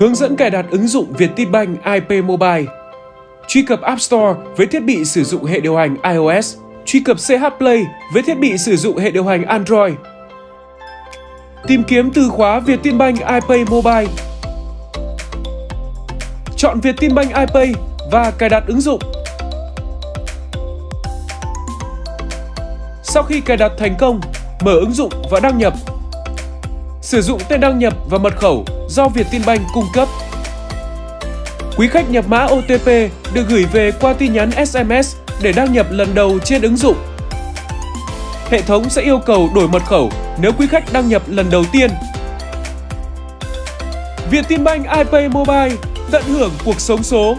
Hướng dẫn cài đặt ứng dụng Vietinbank IP Mobile. Truy cập App Store với thiết bị sử dụng hệ điều hành iOS. Truy cập CH Play với thiết bị sử dụng hệ điều hành Android. Tìm kiếm từ khóa Vietinbank iPay Mobile. Chọn Vietinbank iPay và cài đặt ứng dụng. Sau khi cài đặt thành công, mở ứng dụng và đăng nhập. Sử dụng tên đăng nhập và mật khẩu do Vietinbank cung cấp. Quý khách nhập mã OTP được gửi về qua tin nhắn SMS để đăng nhập lần đầu trên ứng dụng. Hệ thống sẽ yêu cầu đổi mật khẩu nếu quý khách đăng nhập lần đầu tiên. Vietinbank iPay Mobile tận hưởng cuộc sống số.